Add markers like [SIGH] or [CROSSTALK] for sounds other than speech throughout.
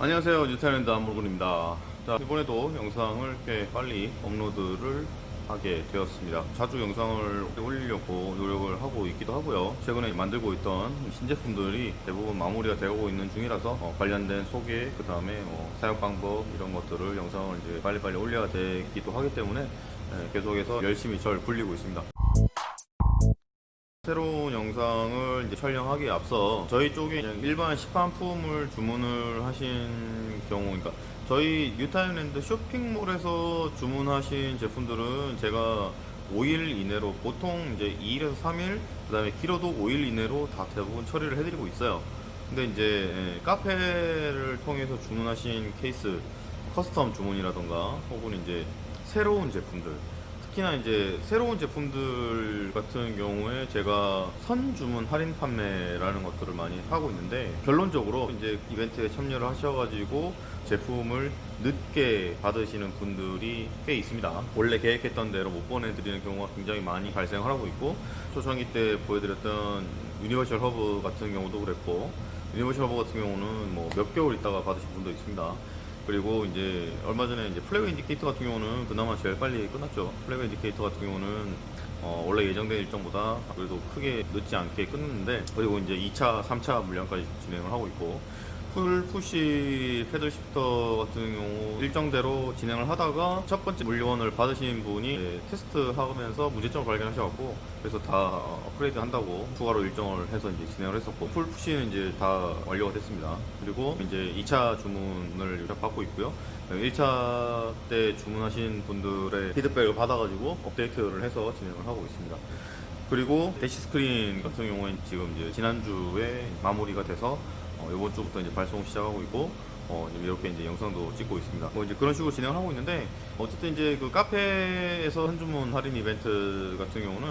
안녕하세요. 뉴타일랜드 안물군입니다. 자 이번에도 영상을 꽤 빨리 업로드를 하게 되었습니다. 자주 영상을 올리려고 노력을 하고 있기도 하고요. 최근에 만들고 있던 신제품들이 대부분 마무리가 되고 있는 중이라서 어, 관련된 소개 그 다음에 어, 사용 방법 이런 것들을 영상을 이제 빨리빨리 올려야 되기도 하기 때문에 예, 계속해서 열심히 절 굴리고 있습니다 새로운 영상을 이제 촬영하기에 앞서 저희 쪽에 일반 시판품을 주문을 하신 경우 그러니까 저희 뉴타임랜드 쇼핑몰에서 주문하신 제품들은 제가 5일 이내로 보통 이제 2일에서 3일 그 다음에 길어도 5일 이내로 다 대부분 처리를 해드리고 있어요. 근데 이제 예, 카페를 통해서 주문하신 케이스 custom 주문이라던가 혹은 이제 새로운 제품들 특히나 이제 새로운 제품들 같은 경우에 제가 선 주문 할인 판매라는 것들을 많이 하고 있는데 결론적으로 이제 이벤트에 참여를 하셔가지고 제품을 늦게 받으시는 분들이 꽤 있습니다. 원래 계획했던 대로 못 보내드리는 경우가 굉장히 많이 발생을 하고 있고 초창기 때 보여드렸던 universal hub 같은 경우도 그랬고 universal hub 같은 경우는 뭐 몇 개월 있다가 받으신 분도 있습니다. 그리고 이제 얼마 전에 이제 flag indicator 같은 경우는 그나마 제일 빨리 끝났죠. flag indicator 같은 경우는 어, 원래 예정된 일정보다 그래도 크게 늦지 않게 끝났는데 그리고 이제 2차, 3차 물량까지 진행을 하고 있고 pull push paddle shifter 같은 경우 일정대로 진행을 하다가 첫 번째 물건을 받으신 분이 테스트 하면서 문제점을 발견하셔갖고 그래서 다 업그레이드 한다고 추가로 일정을 해서 이제 진행을 했었고 pull push는 이제 다 완료가 됐습니다. 그리고 이제 2차 주문을 받고 있고요. 1차 때 주문하신 분들의 피드백을 받아가지고 업데이트를 해서 진행을 하고 있습니다. 그리고 dash screen 같은 경우에는 지금 이제 지난주에 마무리가 돼서 어, 이번 주부터 이제 발송 시작하고 있고 어, 이렇게 이제 영상도 찍고 있습니다. 뭐 이제 그런 식으로 진행을 하고 있는데 어쨌든 이제 그 카페에서 한 주문 할인 이벤트 같은 경우는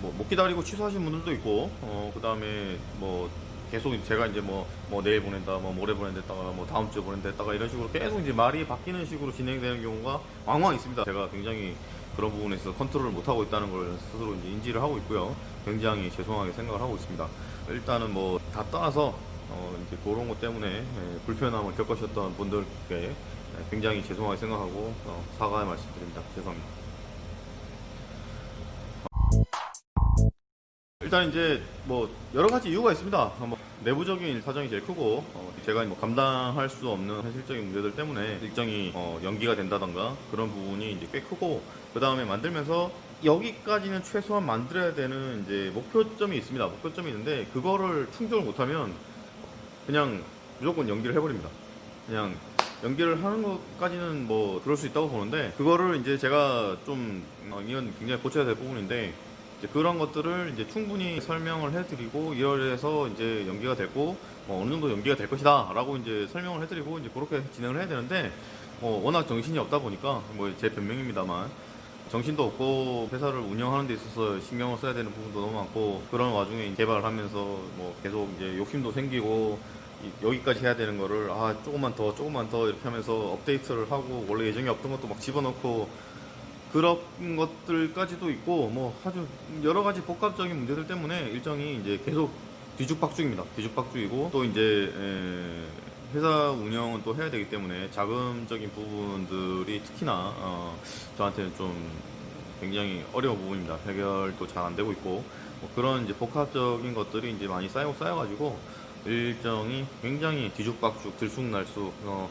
뭐 못 기다리고 취소하신 분들도 있고 어, 그 다음에 뭐 계속 제가 이제 뭐, 뭐 내일 보낸다, 뭐 모레 보낸다다가 뭐 다음 주에 보낸다다가 이런 식으로 계속 이제 말이 바뀌는 식으로 진행되는 경우가 왕왕 있습니다. 제가 굉장히 그런 부분에서 컨트롤을 못하고 있다는 걸 스스로 인지를 하고 있고요. 굉장히 죄송하게 생각을 하고 있습니다. 일단은 뭐 다 떠나서 어 이제 그런 것 때문에 예, 불편함을 겪으셨던 분들께 예, 굉장히 죄송하게 생각하고 어, 사과의 말씀드립니다. 죄송합니다. 일단 이제 뭐 여러 가지 이유가 있습니다. 뭐 내부적인 사정이 제일 크고 어, 제가 뭐 감당할 수 없는 현실적인 문제들 때문에 일정이 어, 연기가 된다던가 그런 부분이 이제 꽤 크고 그 다음에 만들면서 여기까지는 최소한 만들어야 되는 이제 목표점이 있습니다. 목표점이 있는데 그거를 충족을 못하면 그냥 무조건 연기를 해버립니다. 그냥 연기를 하는 것까지는 뭐 그럴 수 있다고 보는데 그거를 이제 제가 좀 어, 이건 굉장히 고쳐야 될 부분인데 이제 그런 것들을 이제 충분히 설명을 해드리고 이래서 이제 연기가 됐고 뭐 어느 정도 연기가 될 것이다 라고 이제 설명을 해드리고 이제 그렇게 진행을 해야 되는데 어, 워낙 정신이 없다 보니까 뭐 제 변명입니다만 정신도 없고 회사를 운영하는 데 있어서 신경을 써야 되는 부분도 너무 많고 그런 와중에 개발을 하면서 뭐 계속 이제 욕심도 생기고 이- 여기까지 해야 되는 거를 아 조금만 더 조금만 더 이렇게 하면서 업데이트를 하고 원래 예정이 없던 것도 막 집어넣고 그런 것들까지도 있고 뭐 아주 여러 가지 복합적인 문제들 때문에 일정이 이제 계속 뒤죽박죽입니다. 뒤죽박죽이고 또 이제 에, 회사 운영은 또 해야 되기 때문에 자금적인 부분들이 특히나 어, 저한테는 좀 굉장히 어려운 부분입니다. 해결도 잘 안 되고 있고 뭐 그런 이제 복합적인 것들이 이제 많이 쌓이고 쌓여가지고 일정이 굉장히 뒤죽박죽 들쑥날쑥 어,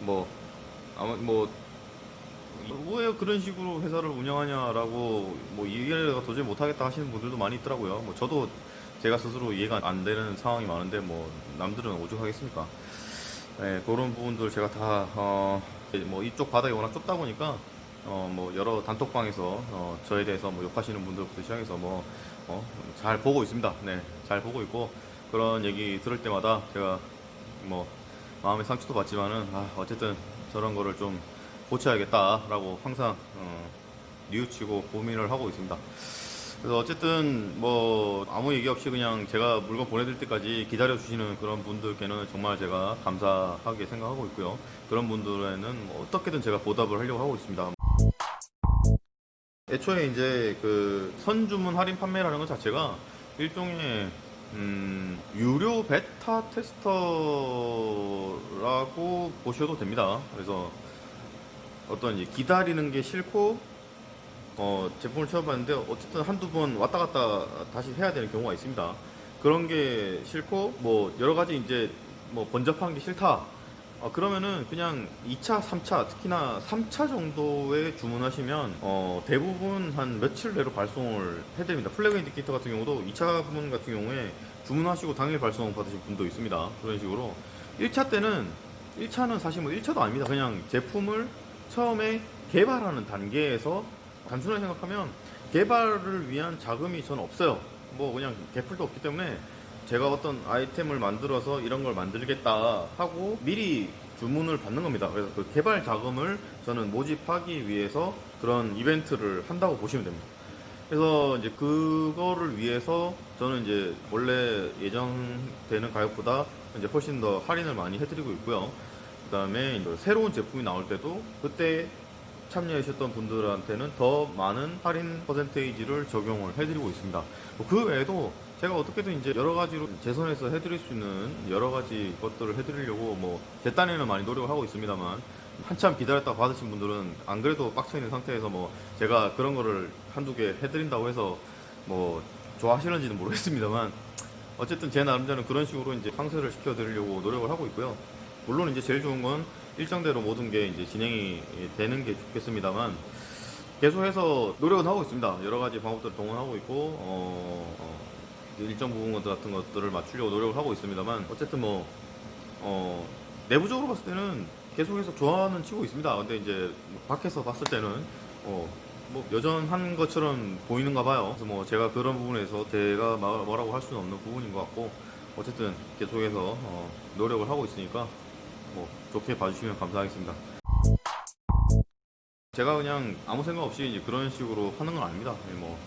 뭐 아마 뭐 왜 그런 식으로 회사를 운영하냐라고 뭐 이해가 도저히 못하겠다 하시는 분들도 많이 있더라고요. 뭐 저도 제가 스스로 이해가 안 되는 상황이 많은데 뭐 남들은 오죽하겠습니까? 네, 그런 부분들 제가 다, 어, 뭐 이쪽 바닥이 워낙 좁다 보니까 어, 뭐 여러 단톡방에서 어, 저에 대해서 뭐 욕하시는 분들부터 시작해서 뭐, 어, 잘 보고 있습니다. 네, 잘 보고 있고 그런 얘기 들을 때마다 제가 뭐 마음의 상처도 받지만은 아, 어쨌든 저런 거를 좀 고쳐야겠다라고 항상 어, 뉘우치고 고민을 하고 있습니다. 그래서 어쨌든 뭐 아무 얘기 없이 그냥 제가 물건 보내드릴 때까지 기다려 주시는 그런 분들께는 정말 제가 감사하게 생각하고 있고요. 그런 분들에는 뭐 어떻게든 제가 보답을 하려고 하고 있습니다. 애초에 이제 그 선주문 할인 판매라는 것 자체가 일종의 음, 유료 베타 테스터라고 보셔도 됩니다. 그래서 어떤 기다리는 게 싫고 어, 제품을 쳐봤는데 어쨌든 한두 번 왔다 갔다 다시 해야 되는 경우가 있습니다. 그런 게 싫고 뭐 여러 가지 이제 뭐 번잡한 게 싫다. 어, 그러면은 그냥 2차, 3차, 특히나 3차 정도에 주문하시면 어, 대부분 한 며칠 내로 발송을 해드립니다. 플래그 인디케이터 같은 경우도 2차 부분 같은 경우에 주문하시고 당일 발송 받으신 분도 있습니다. 그런 식으로 1차 때는 1차는 사실 뭐 1차도 아닙니다. 그냥 제품을 처음에 개발하는 단계에서 단순하게 생각하면 개발을 위한 자금이 저는 없어요. 뭐 그냥 개풀도 없기 때문에 제가 어떤 아이템을 만들어서 이런 걸 만들겠다 하고 미리 주문을 받는 겁니다. 그래서 그 개발 자금을 저는 모집하기 위해서 그런 이벤트를 한다고 보시면 됩니다. 그래서 이제 그거를 위해서 저는 이제 원래 예정되는 가격보다 이제 훨씬 더 할인을 많이 해드리고 있고요. 그 다음에 새로운 제품이 나올 때도 그때 참여하셨던 분들한테는 더 많은 할인 퍼센테이지를 적용을 해드리고 있습니다. 뭐그 외에도 제가 어떻게든 이제 여러 가지로 제 손에서 해드릴 수 있는 여러 가지 것들을 해드리려고 뭐 제 딴에는 많이 노력을 하고 있습니다만 한참 기다렸다 받으신 분들은 안 그래도 빡쳐 있는 상태에서 뭐 제가 그런 거를 한두 개 해드린다고 해서 뭐 좋아하시는지는 모르겠습니다만 어쨌든 제 나름대로는 그런 식으로 이제 상세를 시켜드리려고 노력을 하고 있고요. 물론 이제 제일 좋은 건 일정대로 모든 게 이제 진행이 되는 게 좋겠습니다만 계속해서 노력은 하고 있습니다. 여러 가지 방법들을 동원하고 있고 어, 어, 일정 부분 같은 것들을 맞추려고 노력을 하고 있습니다만 어쨌든 뭐 어, 내부적으로 봤을 때는 계속해서 좋아는 치고 있습니다. 근데 이제 뭐 밖에서 봤을 때는 어, 뭐 여전한 것처럼 보이는가 봐요. 그래서 뭐 제가 그런 부분에서 제가 마- 뭐라고 할 수는 없는 부분인 것 같고 어쨌든 계속해서 어, 노력을 하고 있으니까 뭐 좋게 봐주시면 감사하겠습니다. 제가 그냥 아무 생각 없이 이제 그런 식으로 하는 건 아닙니다. 네, 뭐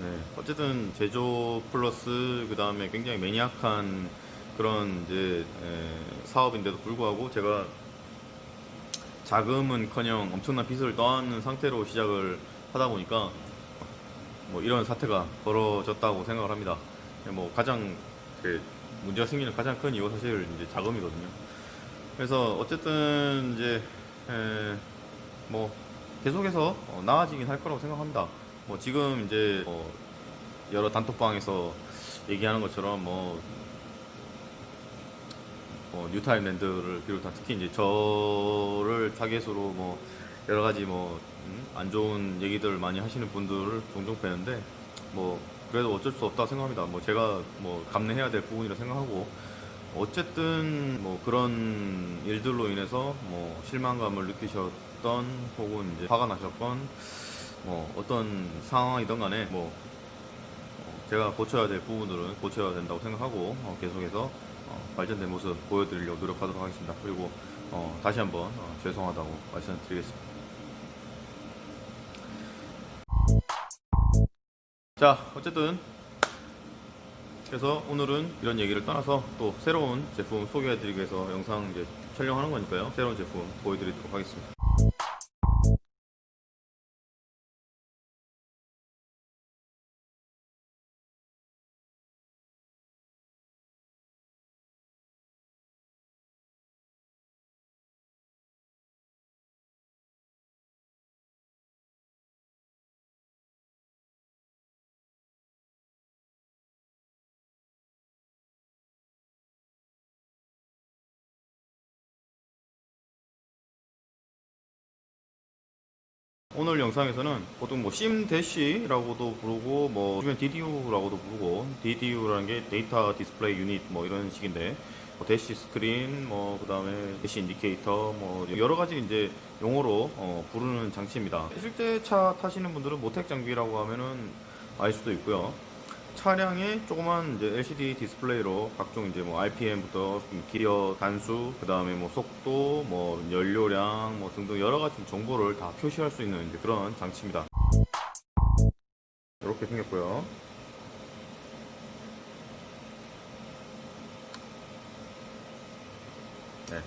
네, 어쨌든 제조 플러스 그 다음에 굉장히 매니악한 그런 이제 에, 사업인데도 불구하고 제가 자금은커녕 엄청난 빚을 떠안는 상태로 시작을 하다 보니까 뭐 이런 사태가 벌어졌다고 생각을 합니다. 뭐 가장 그 문제가 생기는 가장 큰 이유가 사실 이제 자금이거든요. 그래서 어쨌든 이제 에, 뭐 계속해서 어, 나아지긴 할 거라고 생각합니다. 뭐 지금 이제 어, 여러 단톡방에서 얘기하는 것처럼 뭐, 뭐 뉴타임랜드를 비롯한 특히 이제 저를 타겟으로 뭐 여러 가지 뭐 안 좋은 얘기들 많이 하시는 분들을 종종 뵈는데 뭐 그래도 어쩔 수 없다 생각합니다. 뭐 제가 뭐 감내해야 될 부분이라 생각하고 어쨌든 뭐 그런 일들로 인해서 뭐 실망감을 느끼셨던 혹은 이제 화가 나셨건 뭐 어떤 상황이든 간에 뭐 어, 제가 고쳐야 될 부분들은 고쳐야 된다고 생각하고 어, 계속해서 어, 발전된 모습 보여드리려고 노력하도록 하겠습니다. 그리고 어, 다시 한번 어, 죄송하다고 말씀드리겠습니다. 자, 어쨌든 그래서 오늘은 이런 얘기를 떠나서 또 새로운 제품 소개해드리기 위해서 영상 이제 촬영하는 거니까요. 새로운 제품 보여드리도록 하겠습니다. 오늘 영상에서는 보통 뭐 sim dash라고도 부르고 뭐 주변 DDU라고도 부르고 DDU라는 게 data display unit 뭐 이런 식인데 뭐 dash screen 뭐 그다음에 dash indicator 뭐 여러 가지 이제 용어로 어, 부르는 장치입니다. 실제 차 타시는 분들은 모텍 장비라고 하면은 알 수도 있고요. 차량에 조그만 이제 LCD 디스플레이로 각종 이제 뭐 RPM부터 기어 단수, 그 다음에 뭐 속도, 뭐 연료량, 뭐 등등 여러 가지 정보를 다 표시할 수 있는 이제 그런 장치입니다. 이렇게 생겼고요. 네.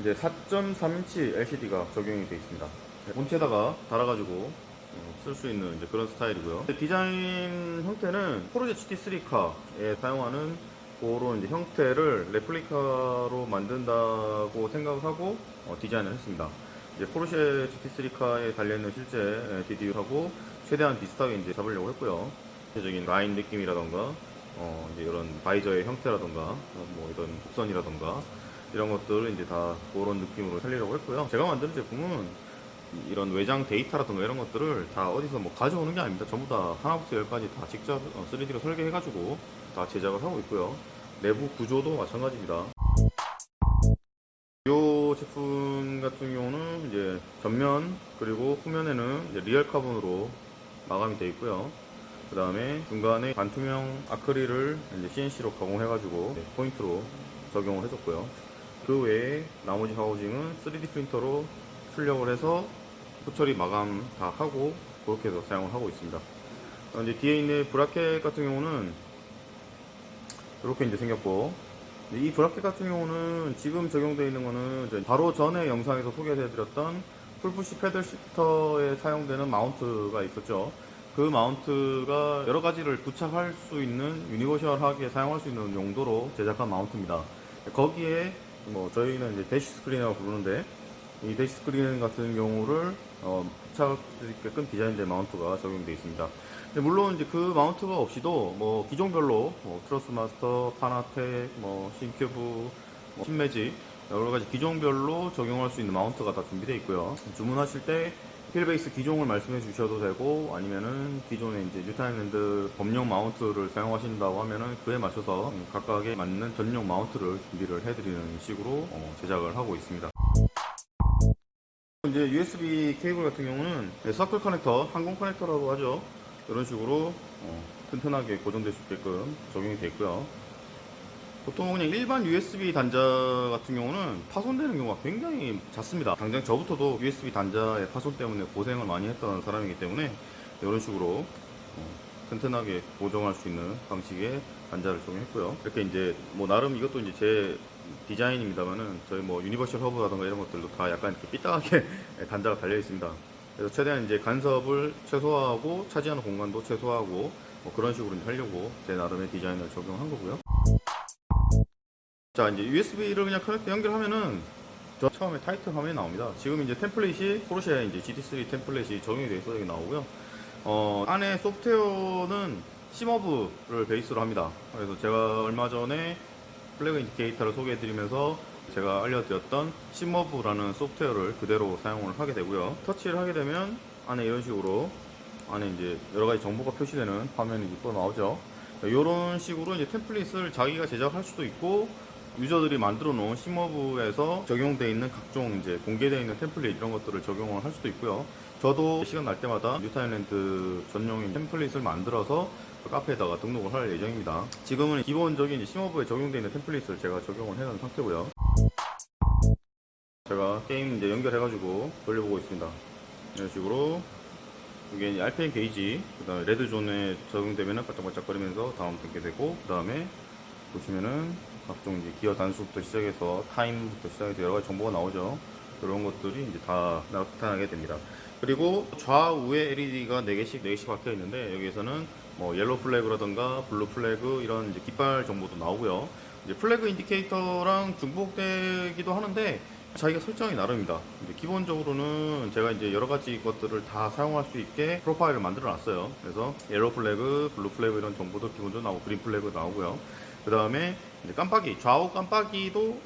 이제 4.3인치 LCD가 적용이 되어 있습니다. 본체에다가 달아가지고 쓸 수 있는 이제 그런 스타일이고요. 디자인 형태는 포르쉐 GT3카에 사용하는 그런 이제 형태를 레플리카로 만든다고 생각을 하고 어, 디자인을 했습니다. 이제 포르쉐 GT3카에 달려있는 실제 DDU하고 최대한 비슷하게 이제 잡으려고 했고요. 전체적인 라인 느낌이라던가 어, 이제 이런 바이저의 형태라던가 어, 뭐 이런 곡선이라던가 이런 것들을 이제 다 그런 느낌으로 살리려고 했고요. 제가 만든 제품은 이런 외장 데이터라든가 이런 것들을 다 어디서 뭐 가져오는 게 아닙니다. 전부 다 하나부터 열까지 다 직접 3D로 설계해가지고 다 제작을 하고 있고요. 내부 구조도 마찬가지입니다. 이 제품 같은 경우는 이제 전면 그리고 후면에는 real carbon으로 마감이 되어 있고요. 그 다음에 중간에 반투명 아크릴을 이제 CNC로 가공해가지고 포인트로 적용을 해줬고요. 그 외에 나머지 하우징은 3D 프린터로 출력을 해서 후처리 마감 다 하고 그렇게 해서 사용을 하고 있습니다. 어, 이제 뒤에 있는 bracket 같은 경우는 이렇게 이제 생겼고 이 bracket 같은 경우는 지금 적용되어 있는 거는 바로 전에 영상에서 소개해드렸던 pull push paddle shifter에 사용되는 mount가 있었죠. 그 mount가 여러 가지를 부착할 수 있는 universal하게 사용할 수 있는 용도로 제작한 mount입니다. 거기에 뭐 저희는 이제 dash screen이라고 부르는데 이 dash screen 같은 경우를 어, 있게끔 디자인된 mount가 적용되어 있습니다. 근데 물론 이제 그 mount가 없이도 뭐 기종별로 뭐 Thrustmaster, Fanatec, 뭐 Simucube, 뭐 Simagic 여러 가지 기종별로 적용할 수 있는 mount가 다 준비되어 있고요. 주문하실 때 wheel base 기종을 말씀해 주셔도 되고 아니면은 기존에 이제 뉴타임랜드 범용 mount를 사용하신다고 하면은 그에 맞춰서 각각에 맞는 전용 mount를 준비를 해드리는 식으로 어, 제작을 하고 있습니다. 이제 USB 케이블 같은 경우는 서클 커넥터, 항공 커넥터라고 하죠. 이런 식으로 어, 튼튼하게 고정될 수 있게끔 적용이 되어 있고요. 보통 그냥 일반 USB 단자 같은 경우는 파손되는 경우가 굉장히 잦습니다. 당장 저부터도 USB 단자의 파손 때문에 고생을 많이 했던 사람이기 때문에 이런 식으로 어, 튼튼하게 고정할 수 있는 방식의 단자를 적용했고요. 이렇게 이제 뭐 나름 이것도 이제 제 디자인입니다만은 저희 뭐 universal hub라던가 이런 것들도 다 약간 이렇게 삐딱하게 [LAUGHS] 단자가 달려 있습니다. 그래서 최대한 이제 간섭을 최소화하고 차지하는 공간도 최소화하고 뭐 그런 식으로 하려고 제 나름의 디자인을 적용한 거고요. 자 이제 USB를 그냥 커넥터 연결하면은 저 처음에 타이틀 화면이 나옵니다. 지금 이제 template이 포르쉐 이제 GT3 template이 적용이 돼서 여기 나오고요. 어, 안에 소프트웨어는 SimHub를 베이스로 합니다. 그래서 제가 얼마 전에 flag indicator를 소개해드리면서 제가 알려드렸던 SimHub라는 소프트웨어를 그대로 사용을 하게 되고요. 터치를 하게 되면 안에 이런 식으로 안에 이제 여러 가지 정보가 표시되는 화면이 또 나오죠. 이런 식으로 이제 템플릿을 자기가 제작할 수도 있고 유저들이 만들어 놓은 SimHub에서 적용되어 있는 각종 이제 공개되어 있는 템플릿 이런 것들을 적용을 할 수도 있고요. 저도 시간 날 때마다 뉴타일랜드 전용인 템플릿을 만들어서 카페에다가 등록을 할 예정입니다. 지금은 기본적인 시머브에 적용되어 있는 템플릿을 제가 적용을 해놓은 상태고요. 제가 게임 이제 연결해가지고 돌려보고 있습니다. 이런 식으로 이게 이제 RPM 게이지, 그 다음에 레드존에 적용되면은 반짝반짝거리면서 다운 되게 되고, 그 다음에 보시면은 각종 이제 기어 단수부터 시작해서 타임부터 시작해서 여러 가지 정보가 나오죠. 그런 것들이 이제 다 나타나게 됩니다. 그리고 좌우에 LED가 4개씩, 4개씩 박혀 있는데, 여기에서는 뭐 yellow flag라던가 blue flag 이런 이제 깃발 정보도 나오고요. 이제 flag indicator랑 중복되기도 하는데, 자기가 설정이. 이제 기본적으로는 제가 이제 여러 가지 것들을 다 사용할 수 있게 profile을 만들어 놨어요. 그래서 yellow flag, blue flag 이런 정보도 기본적으로 나오고 green flag 나오고요. 그 다음에 깜빡이, 좌우 깜빡이도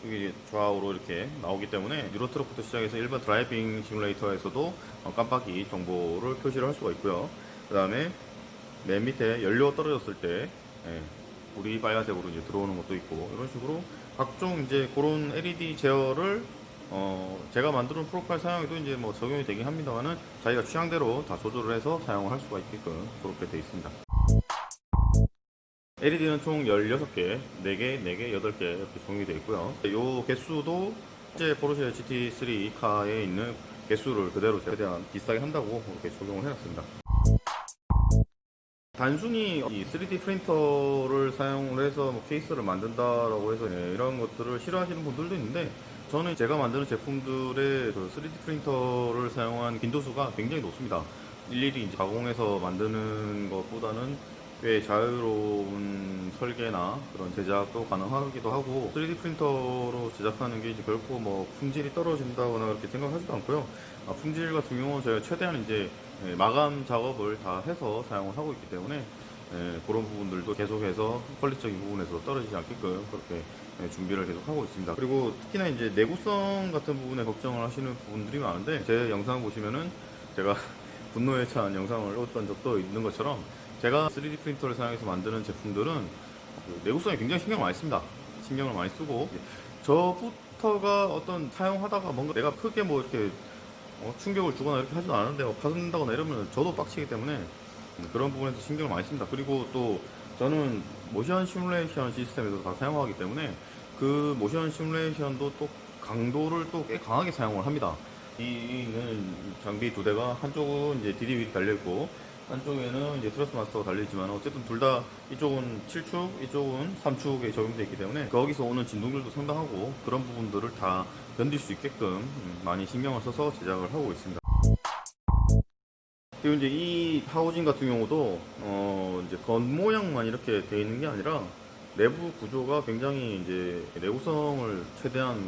좌우로 이렇게 나오기 때문에 Euro Truck부터 시작해서 일반 driving simulator에서도 어, 깜빡이 정보를 표시를 할 수가 있고요. 그 다음에 맨 밑에 연료 떨어졌을 때 예, 불이 빨간색으로 이제 들어오는 것도 있고 이런 식으로 각종 이제 그런 LED 제어를 어, 제가 만드는 profile 사용에도 이제 뭐 적용이 되긴 합니다만은 자기가 취향대로 다 조절을 해서 사용을 할 수가 있게끔 그렇게 되어 있습니다. LED는 총 16개, 4개, 4개, 8개 이렇게 적용이 되어 있고요. 이 개수도 실제 포르쉐 GT3 카에 있는 개수를 그대로 최대한 비슷하게 한다고 이렇게 적용을 해놨습니다. 단순히 이 3D 프린터를 사용을 해서 뭐 케이스를 만든다라고 해서 예, 이런 것들을 싫어하시는 분들도 있는데 저는 제가 만드는 제품들의 그 3D 프린터를 사용한 빈도수가 굉장히 높습니다. 일일이 이제 가공해서 만드는 것보다는 꽤 자유로운 설계나 그런 제작도 가능하기도 하고 3D 프린터로 제작하는 게 이제 결코 뭐 품질이 떨어진다거나 그렇게 생각하지도 않고요. 아, 품질 같은 경우는 저희가 최대한 이제 예, 마감 작업을 다 해서 사용을 하고 있기 때문에 예, 그런 부분들도 계속해서 퀄리티적인 부분에서 떨어지지 않게끔 그렇게 예, 준비를 계속 하고 있습니다. 그리고 특히나 이제 내구성 같은 부분에 걱정을 하시는 분들이 많은데 제 영상 보시면은 제가 [LAUGHS] 분노에 찬 영상을 올렸던 적도 있는 것처럼 제가 3D 프린터를 사용해서 만드는 제품들은 그 내구성에 굉장히 신경 을 많이 씁니다. 신경을 많이 쓰고 저부터가 어떤 사용하다가 뭔가 내가 크게 뭐 이렇게 어, 충격을 주거나 이렇게 하지도 않았는데 뭐 파손된다거나 이러면 저도 빡치기 때문에 음, 그런 부분에서 신경을 많이 씁니다. 그리고 또 저는 모션 시뮬레이션 시스템에서 다 사용하기 때문에 그 모션 시뮬레이션도 또 강도를 또 꽤 강하게 사용을 합니다. 이는 장비 두 대가 한쪽은 이제 DDW이 달려있고 한쪽에는 이제 트러스 마스터가 달려있지만 어쨌든 둘 다 이쪽은 7축, 이쪽은 3축에 적용되어 있기 때문에 거기서 오는 진동들도 상당하고 그런 부분들을 다 견딜 수 있게끔 음, 많이 신경을 써서 제작을 하고 있습니다. 그리고 이제 이 하우징 같은 경우도 어 이제 겉모양만 이렇게 되어 있는 게 아니라 내부 구조가 굉장히 이제 내구성을 최대한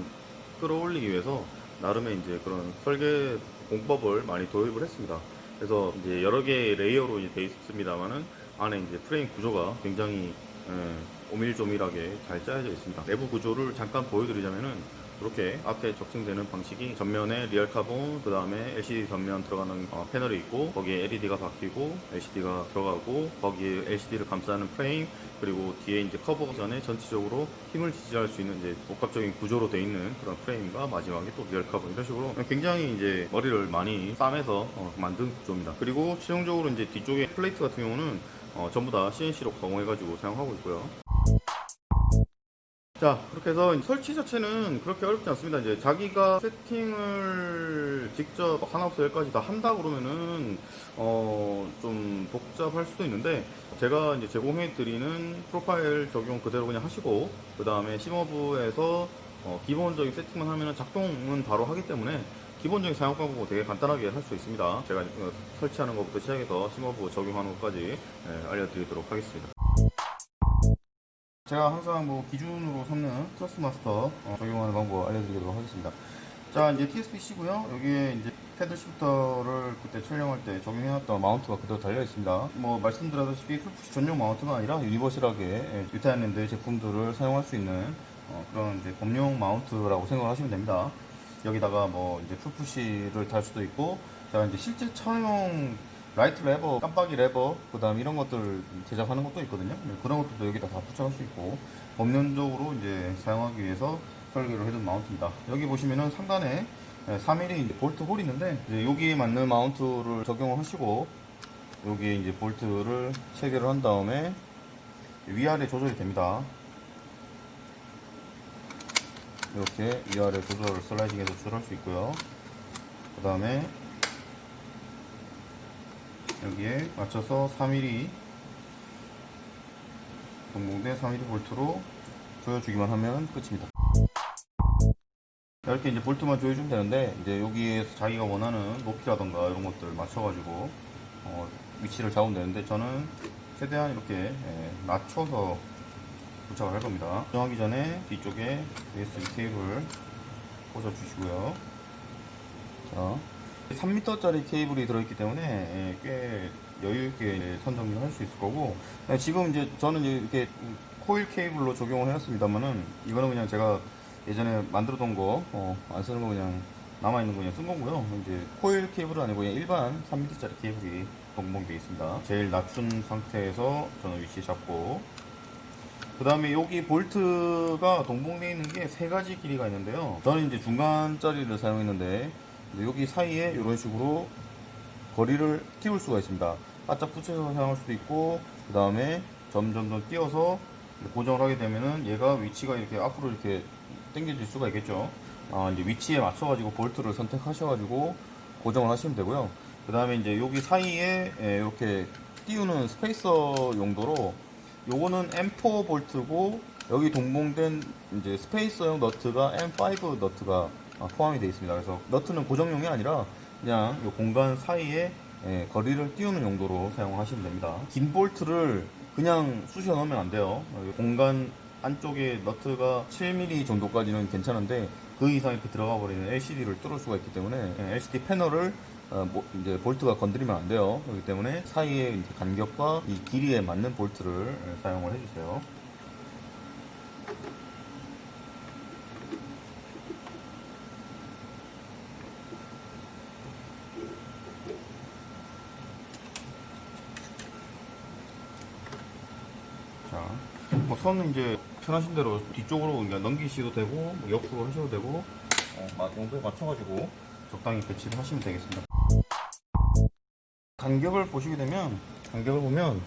끌어올리기 위해서 나름의 이제 그런 설계 공법을 많이 도입을 했습니다. 그래서 이제 여러 개의 layer로 이제 되어 있습니다만은 안에 이제 프레임 구조가 굉장히 예, 오밀조밀하게 잘 짜여져 있습니다. 내부 구조를 잠깐 보여드리자면은 이렇게 앞에 적층되는 방식이 전면에 real carbon, 그 다음에 LCD 전면 들어가는 어, 패널이 있고 거기에 LED가 박히고 LCD가 들어가고 거기에 LCD를 감싸는 프레임 그리고 뒤에 이제 커버 전에 전체적으로 힘을 지지할 수 있는 이제 복합적인 구조로 되어 있는 그런 프레임과 마지막에 또 real carbon 이런 식으로 굉장히 이제 머리를 많이 싸매서 어, 만든 구조입니다. 그리고 최종적으로 이제 뒤쪽에 plate 같은 경우는 어, 전부 다 CNC로 가공해가지고 사용하고 있고요. 자, 그렇게 해서 설치 자체는 그렇게 어렵지 않습니다. 이제 자기가 세팅을 직접 하나부터 열까지 다 한다 그러면은, 어, 좀 복잡할 수도 있는데, 제가 이제 제공해 드리는 프로파일 적용 그대로 그냥 하시고, 그 다음에 심어부에서 어, 기본적인 세팅만 하면은 작동은 바로 하기 때문에, 기본적인 사용 방법은 되게 간단하게 할 수 있습니다. 제가 어, 설치하는 것부터 시작해서 심어부 적용하는 것까지 예, 알려드리도록 하겠습니다. 제가 항상 뭐 기준으로 삼는 트러스 마스터 어, 적용하는 방법 알려드리도록 하겠습니다. 자 이제 TSPC고요. 여기에 이제 paddle shifter를 그때 촬영할 때 적용해놨던 mount가 그대로 달려 있습니다. 뭐 말씀드렸다시피 pull push 전용 mount가 아니라 universal하게 예, 뉴타일랜드 제품들을 사용할 수 있는 어, 그런 이제 범용 mount라고 생각을 하시면 됩니다. 여기다가 뭐 이제 pull push를 달 수도 있고, 자 이제 실제 차용 라이트 레버, 깜빡이 레버, 그 다음 이런 것들 제작하는 것도 있거든요. 네, 그런 것들도 여기다 다 부착할 수 있고, 법면적으로 이제 사용하기 위해서 설계를 해둔 마운트입니다. 여기 보시면은 상단에 3mm 볼트 홀이 있는데, 여기에 맞는 마운트를 적용을 하시고, 여기에 이제 볼트를 체결을 한 다음에 위아래 조절이 됩니다. 이렇게 위아래 조절을 슬라이딩해서 조절할 수 있고요. 그 다음에 여기에 맞춰서 3mm 동봉대 3mm 볼트로 조여주기만 하면 끝입니다. 이렇게 이제 볼트만 조여주면 되는데 이제 여기에서 자기가 원하는 높이라던가 이런 것들 맞춰가지고 어, 위치를 잡으면 되는데 저는 최대한 이렇게 예, 낮춰서 부착을 할 겁니다. 정하기 전에 뒤쪽에 USB 케이블 꽂아 주시고요. 자, 3m짜리 케이블이 들어있기 때문에 예, 꽤 여유있게 선정을 할수 있을 거고 예, 지금 이제 저는 이렇게 코일 케이블로 적용을 해놨습니다만은 이거는 그냥 제가 예전에 만들어둔 거안 쓰는 거 그냥 남아있는 거 그냥 쓴 거고요. 이제 코일 케이블은 아니고 그냥 일반 3m짜리 케이블이 동봉되어 있습니다. 제일 낮춘 상태에서 저는 위치 잡고 그 다음에 여기 볼트가 동봉되어 있는 게 세 가지 길이가 있는데요. 저는 이제 중간짜리를 사용했는데 여기 사이에 이런 식으로 거리를 띄울 수가 있습니다. 바짝 붙여서 사용할 수도 있고 그 다음에 점점점 띄워서 고정을 하게 되면은 얘가 위치가 이렇게 앞으로 이렇게 당겨질 수가 있겠죠. 아, 이제 위치에 맞춰 가지고 볼트를 선택하셔 가지고 고정을 하시면 되고요. 그 다음에 이제 여기 사이에 예, 이렇게 띄우는 스페이서 용도로 요거는 M4 볼트고 여기 동봉된 이제 스페이서용 너트가 M5 너트가 아, 포함이 되어 있습니다. 그래서 너트는 고정용이 아니라 그냥 이 공간 사이에 예, 거리를 띄우는 용도로 사용하시면 됩니다. 긴 볼트를 그냥 쑤셔 넣으면 안 돼요. 여기 공간 안쪽에 너트가 7mm 정도까지는 괜찮은데 그 이상 이렇게 들어가 버리면 LCD를 뚫을 수가 있기 때문에 예, LCD 패널을 어, 뭐, 이제 볼트가 건드리면 안 돼요. 그렇기 때문에 이제 간격과 이 길이에 맞는 볼트를 예, 사용을 해주세요. 자, 뭐 선은 이제 편하신 대로 뒤쪽으로 그러니까 넘기셔도 되고 뭐 옆으로 하셔도 되고 어, 마- 용도에 맞춰가지고 적당히 배치를 하시면 되겠습니다. 간격을 보시게 되면 간격을 보면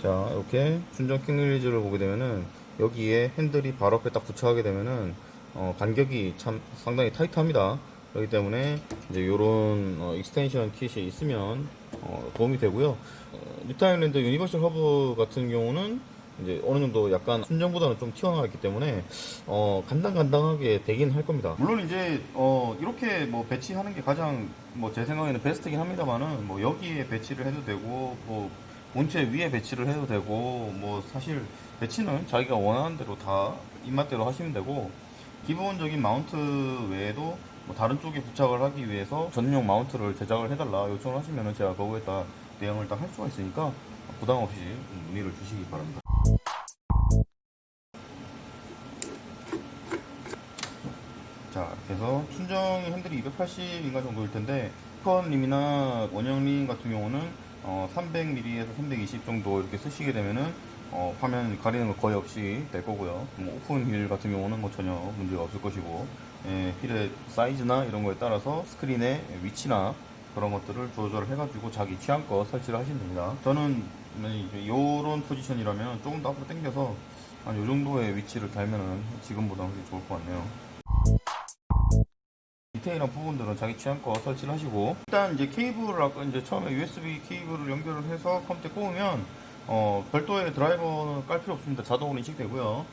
자 이렇게 순정 quick release를 보게 되면은 여기에 핸들이 바로 앞에 딱 부착하게 되면은 어, 간격이 참 상당히 tight합니다. 그렇기 때문에 이제 이런 extension kit이 있으면 어, 도움이 되고요. 어, 뉴타일랜드 universal hub 같은 경우는 이제 어느 정도 약간 순정보다는 좀 튀어나와 있기 때문에 어, 간당간당하게 되긴 할 겁니다. 물론 이제 어, 이렇게 뭐 배치하는 게 가장 뭐 제 생각에는 베스트긴 합니다만은 뭐 여기에 배치를 해도 되고 뭐 본체 위에 배치를 해도 되고 뭐 사실 배치는 자기가 원하는 대로 다 입맛대로 하시면 되고 기본적인 mount 외에도 뭐 다른 쪽에 부착을 하기 위해서 전용 mount를 제작을 해달라 요청을 하시면 제가 거기에 따라 대응을 다할 수가 있으니까 부담 없이 문의를 주시기 바랍니다. 자, 그래서 순정 핸들이 280인가 정도일 텐데 스컨림이나 원형림 같은 경우는 어, 300mm에서 320 정도 이렇게 쓰시게 되면은 어, 화면 가리는 거 거의 없이 될 거고요. 뭐 open wheel 같은 경우는 뭐 전혀 문제가 없을 것이고 예, 휠의 사이즈나 이런 거에 따라서 스크린의 위치나 그런 것들을 조절을 해가지고 자기 취향껏 설치를 하시면 됩니다. 저는 이런 포지션이라면 조금 더 앞으로 당겨서 한 이 정도의 위치를 달면은 지금보다 훨씬 좋을 것 같네요. 디테일한 부분들은 자기 취향껏 설치를 하시고 일단 이제 케이블을 아까 이제 처음에 USB 케이블을 연결을 해서 컴퓨터에 꽂으면 어, 별도의 드라이버는 깔 필요 없습니다. 자동으로 인식되고요.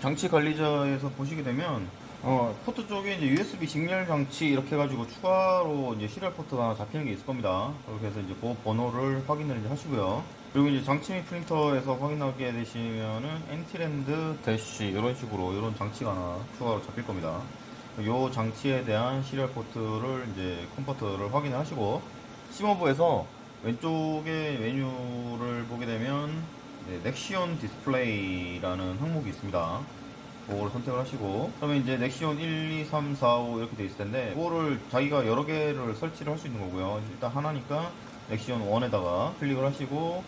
장치 관리자에서 보시게 되면 어, 포트 쪽에 이제 USB 직렬 장치 이렇게 해가지고 추가로 이제 serial port가 잡히는 게 있을 겁니다. 그렇게 해서 이제 그 번호를 확인을 이제 하시고요. 그리고 이제 장치 및 프린터에서 확인하게 되시면은 엔티랜드 대시 이런 식으로 이런 장치가 하나 추가로 잡힐 겁니다. 이 장치에 대한 serial port를 이제 COM port를 확인을 하시고 SimHub에서 왼쪽에 메뉴를 보게 되면 네, Nextion display라는 항목이 있습니다. 그거를 선택을 하시고 그러면 이제 Nextion 1, 2, 3, 4, 5 이렇게 돼 있을 텐데 그거를 자기가 여러 개를 설치를 할 수 있는 거고요. 일단 하나니까 Nextion 1에다가 클릭을 하시고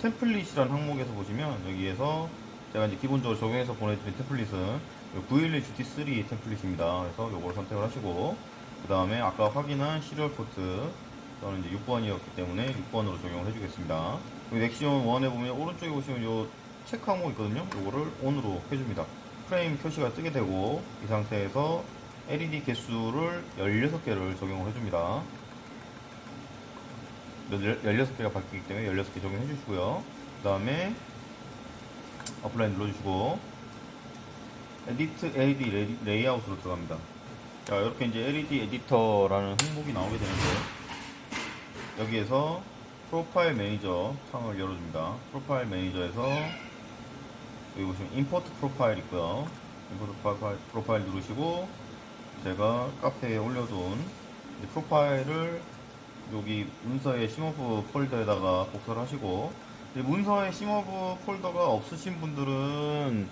템플릿이라는 항목에서 보시면 여기에서 제가 이제 기본적으로 적용해서 보내드린 템플릿은 911 GT3 템플릿입니다. 그래서 요걸 선택을 하시고 그 다음에 아까 확인한 serial port 저는 이제 6번이었기 때문에 6번으로 적용을 해주겠습니다. 여기 Nextion 1에 보면 오른쪽에 보시면 요 체크 항목 있거든요. 요거를 ON으로 해줍니다. 프레임 표시가 뜨게 되고 이 상태에서 LED 개수를 16개를 적용을 해줍니다. 16개가 박히기 때문에 16개 적용해 주시고요. 그 다음에 apply 눌러주시고 edit LED lay- layout으로 들어갑니다. 자 이렇게 이제 LED editor라는 항목이 나오게 되는데 여기에서 Profile Manager 창을 열어줍니다. Profile Manager에서 여기 보시면 import profile 있고요. Import profile, profile 누르시고 제가 카페에 올려둔 이 프로파일을 여기 문서의 SimHub 폴더에다가 복사를 하시고 이 문서의 SimHub 폴더가 없으신 분들은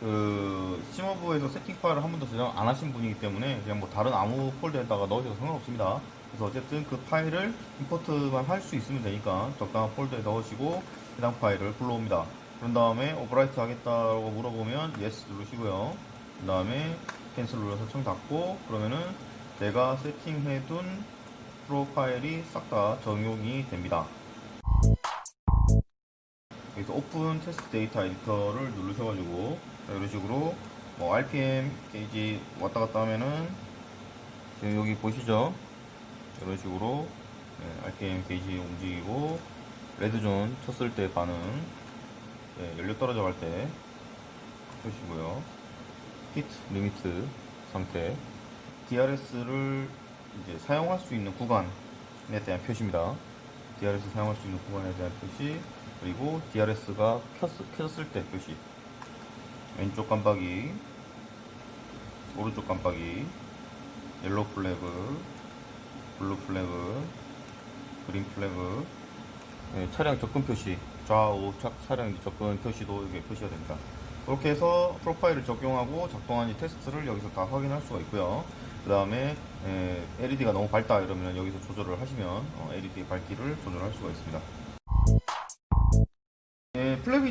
그 SimHub에서 세팅 파일을 한 번도 저장 안 하신 분이기 때문에 그냥 뭐 다른 아무 폴더에다가 넣으셔도 상관없습니다. 그래서 어쨌든 그 파일을 import만 할 수 있으면 되니까 적당한 폴더에 넣으시고 해당 파일을 불러옵니다. 그런 다음에 overwrite 하겠다고 물어보면 yes 누르시고요. 그 다음에 cancel 눌러서 창 닫고 그러면은 제가 세팅해둔 프로파일이 싹 다 적용이 됩니다. 여기서 open test data editor를 누르셔가지고 자, 이런 식으로 뭐 RPM 게이지 왔다 갔다 하면은 지금 여기 보시죠? 이런 식으로 네, RPM 게이지 움직이고 red zone 쳤을 때 반응 네, 연료 떨어져 갈 때 표시고요. pit limit 상태 DRS를 이제 사용할 수 있는 구간에 대한 표시입니다. DRS 사용할 수 있는 구간에 대한 표시 그리고 DRS가 켜졌을 때 표시. 왼쪽 깜빡이 오른쪽 깜빡이 yellow flag blue flag green flag 네, 차량 접근 표시 좌우 착 차량 접근 표시도 이게 표시가 됩니다. 그렇게 해서 프로파일을 적용하고 작동하는지 테스트를 여기서 다 확인할 수가 있고요. 그 다음에 LED가 너무 밝다 이러면 여기서 조절을 하시면 LED 밝기를 조절할 수가 있습니다.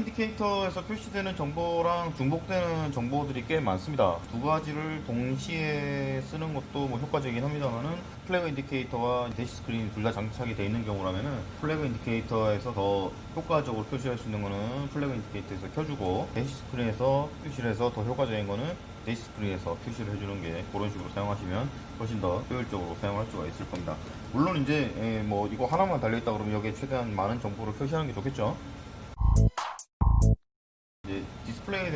Indicator에서 표시되는 정보랑 중복되는 정보들이 꽤 많습니다. 두 가지를 동시에 쓰는 것도 뭐 효과적이긴 합니다만은 flag indicator와 dash screen 둘 다 장착이 되어 있는 경우라면은 flag indicator에서 더 효과적으로 표시할 수 있는 거는 flag indicator에서 켜주고 dash screen에서 표시를 해서 더 효과적인 거는 dash screen에서 표시를 해주는 게 그런 식으로 사용하시면 훨씬 더 효율적으로 사용할 수가 있을 겁니다. 물론 이제 예, 뭐 이거 하나만 달려있다 그러면 여기에 최대한 많은 정보를 표시하는 게 좋겠죠.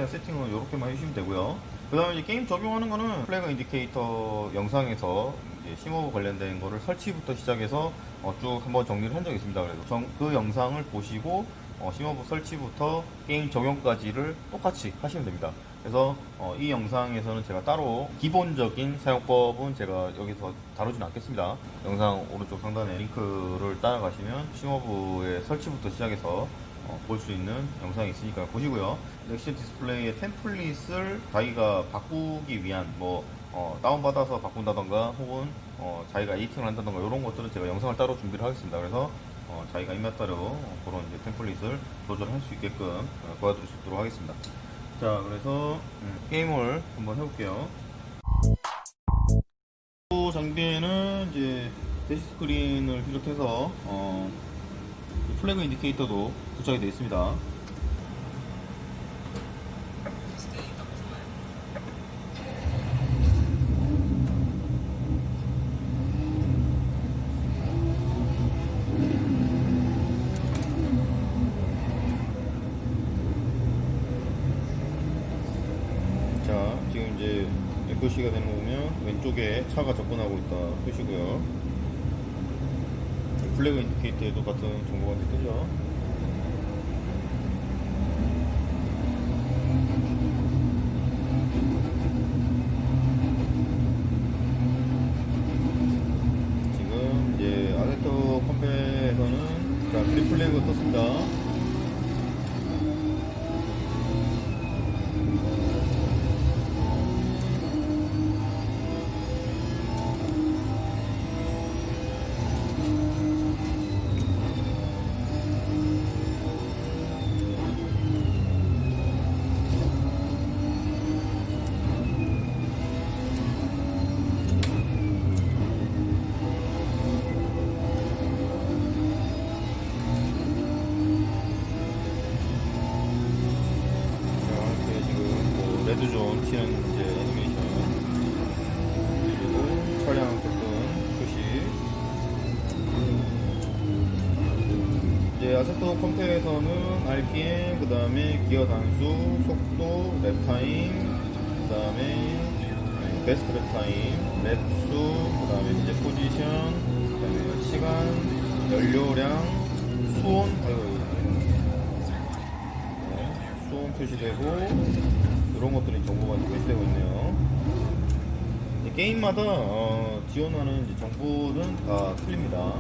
대한 세팅은 이렇게만 해주시면 되고요. 그 다음에 이제 게임 적용하는 거는 flag indicator 영상에서 이제 SimHub 관련된 거를 설치부터 시작해서 어, 쭉 한번 정리를 한 적이 있습니다. 그래서 정- 그 영상을 보시고 어, SimHub 설치부터 게임 적용까지를 똑같이 하시면 됩니다. 그래서 어, 이 영상에서는 제가 따로 기본적인 사용법은 제가 여기서 다루진 않겠습니다. 영상 오른쪽 상단에 링크를 따라가시면 SimHub의 설치부터 시작해서 어, 볼수 있는 영상이 있으니까 보시고요. 넥션 디스플레이의 템플릿을 자기가 바꾸기 위한 뭐 어, 다운받아서 바꾼다던가 혹은 어, 자기가 에이팅을 한다던가 이런 것들은 제가 영상을 따로 준비를 하겠습니다. 그래서 어, 자기가 입맛대로 어, 그런 이제 템플릿을 조절할 수 있게끔 어, 도와드릴 수 있도록 하겠습니다. 자, 그래서 음, 게임을 한번 해볼게요. 또 장비에는 이제 대시 스크린을 비롯해서 어, 플래그 인디케이터도 부착이 되어 있습니다. 자, 지금 이제 표시가 보면 왼쪽에 차가 접근하고 있다 표시고요. 플래그 인디케이터에도 같은 정보가 뜨죠. Red zone 튀는 이제 애니메이션. 그리고 차량 접근 표시. 이제 Assetto Compe에서는 RPM 그 다음에 기어 단수 속도 lap time 그 다음에 best lap time lap수 그 다음에 이제 포지션 그 다음에 시간 연료량 수온. 아이고, 네, 수온 표시되고 이런 것들이 정보가 표시되고 있네요. 이 게임마다 어, 지원하는 정보는 다 틀립니다.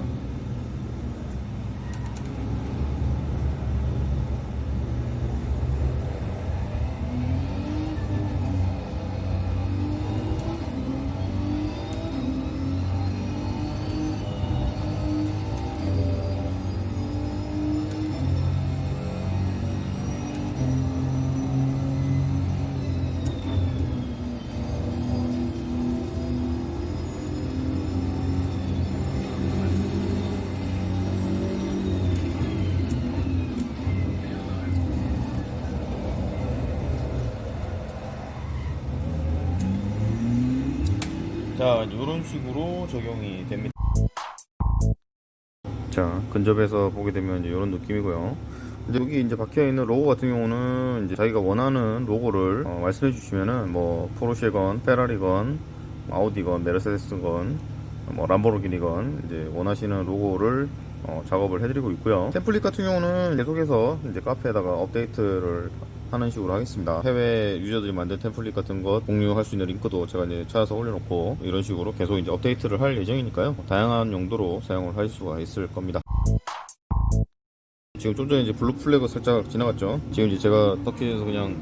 자, 이런 식으로 적용이 됩니다. 자, 근접해서 보게 되면 이런 느낌이고요. 근데 여기 이제 박혀 있는 로고 같은 경우는 이제 자기가 원하는 로고를 어, 말씀해 주시면은 뭐 포르쉐건, 페라리건, 아우디건, 메르세데스건 뭐 람보르기니건 이제 원하시는 로고를 어, 작업을 해드리고 있고요. 템플릿 같은 경우는 계속해서 이제 카페에다가 업데이트를 하는 식으로 하겠습니다. 해외 유저들이 만든 템플릿 같은 것 공유할 수 있는 링크도 제가 이제 찾아서 올려놓고 이런 식으로 계속 이제 업데이트를 할 예정이니까요. 다양한 용도로 사용을 할 수가 있을 겁니다. 지금 좀 전에 이제 blue flag 살짝 지나갔죠. 지금 이제 제가 터키에서 그냥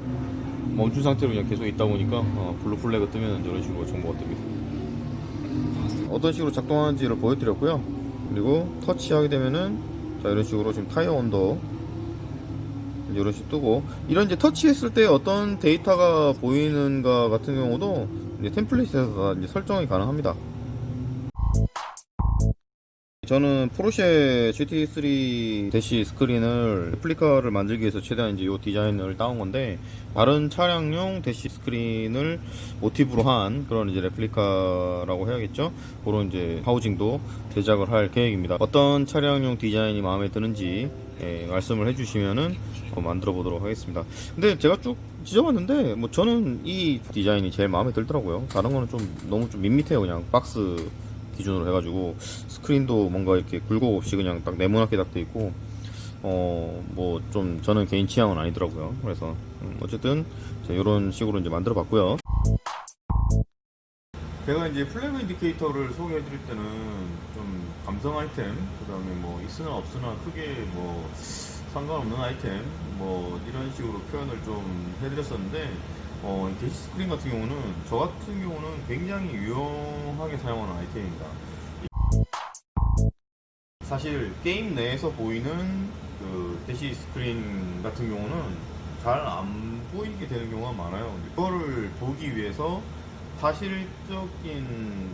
멈춘 상태로 그냥 계속 있다 보니까 어, blue flag 뜨면 이런 식으로 정보가 뜹니다. 어떤 식으로 작동하는지를 보여드렸고요. 그리고 터치하게 되면은 자 이런 식으로 지금 타이어 온도 이런 식으로 뜨고 이런 이제 터치했을 때 어떤 데이터가 보이는가 같은 경우도 이제 template에서 다 이제 설정이 가능합니다. 저는 포르쉐 GT3 dash screen을 replica를 만들기 위해서 최대한 이제 이 디자인을 따온 건데 다른 차량용 dash screen을 모티브로 한 그런 이제 replica라고 해야겠죠. 그런 이제 housing도 제작을 할 계획입니다. 어떤 차량용 디자인이 마음에 드는지 예, 말씀을 해주시면은 어, 만들어 보도록 하겠습니다. 근데 제가 쭉 뒤져봤는데 뭐 저는 이 디자인이 제일 마음에 들더라고요. 다른 거는 좀 너무 좀 밋밋해요. 그냥 박스 기준으로 해가지고 스크린도 뭔가 이렇게 굴곡 없이 그냥 딱 네모나게 딱 돼 있고 어 뭐 좀 저는 개인 취향은 아니더라고요. 그래서 음, 어쨌든 이런 식으로 이제 만들어 봤고요. 제가 이제 flag indicator를 소개해 드릴 때는 좀 감성 아이템, 그 다음에 뭐 있으나 없으나 크게 뭐 상관없는 아이템, 뭐 이런 식으로 표현을 좀 해드렸었는데, 어, 이 dash screen 같은 경우는 저 같은 경우는 굉장히 유용하게 사용하는 아이템입니다. 사실 게임 내에서 보이는 그 dash screen 같은 경우는 잘 안 보이게 되는 경우가 많아요. 이거를 보기 위해서 사실적인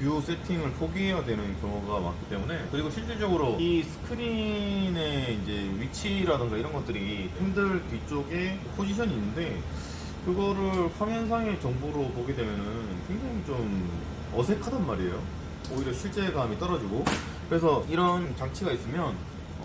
view 세팅을 포기해야 되는 경우가 많기 때문에 그리고 실질적으로 이 스크린의 이제 위치라든가 이런 것들이 핸들 뒤쪽에 포지션이 있는데 그거를 화면상의 정보로 보게 되면은 굉장히 좀 어색하단 말이에요. 오히려 실제감이 떨어지고 그래서 이런 장치가 있으면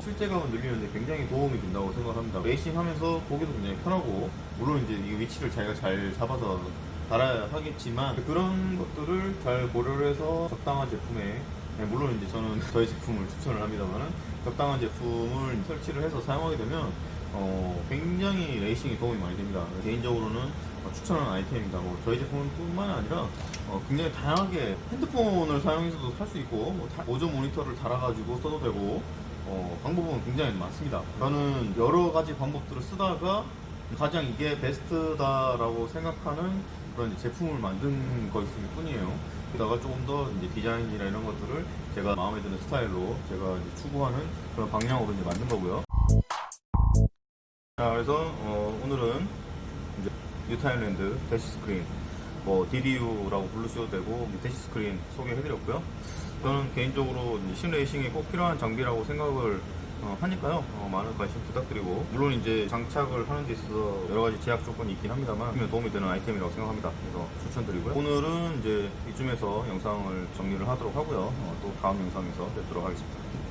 실제감을 늘리는데 굉장히 도움이 된다고 생각합니다. 레이싱 하면서 보기도 굉장히 편하고 물론 이제 이 위치를 자기가 잘 잡아서 달아야 하겠지만 그런 것들을 잘 고려를 해서 적당한 제품에 네, 물론 이제 저는 [LAUGHS] 저희 제품을 추천을 합니다만은 적당한 제품을 설치를 해서 사용하게 되면 어, 굉장히 레이싱에 도움이 많이 됩니다. 개인적으로는 어, 추천하는 아이템입니다. 뭐 저희 제품뿐만 아니라 어, 굉장히 다양하게 핸드폰을 사용해서도 살 수 있고 뭐 다- 보조 모니터를 달아가지고 써도 되고 어, 방법은 굉장히 많습니다. 저는 여러 가지 방법들을 쓰다가 가장 이게 베스트다라고 생각하는 그런 제품을 만든 것일 뿐이에요. 게다가 조금 더 이제 디자인이나 이런 것들을 제가 마음에 드는 스타일로 제가 추구하는 그런 방향으로 이제 만든 거고요. 자, 그래서 어, 오늘은 이제 뉴타일랜드 dash screen, 뭐 DDU라고 부르셔도 되고 뭐 dash screen 소개해드렸고요. 저는 개인적으로 이제 sim racing에 꼭 필요한 장비라고 생각을 어, 하니까요. 어, 많은 관심 부탁드리고 물론 이제 장착을 하는 데 있어서 여러 가지 제약 조건이 있긴 합니다만 도움이 되는 아이템이라고 생각합니다. 그래서 추천드리고요. 오늘은 이제 이쯤에서 영상을 정리를 하도록 하고요. 어, 또 다음 영상에서 뵙도록 하겠습니다.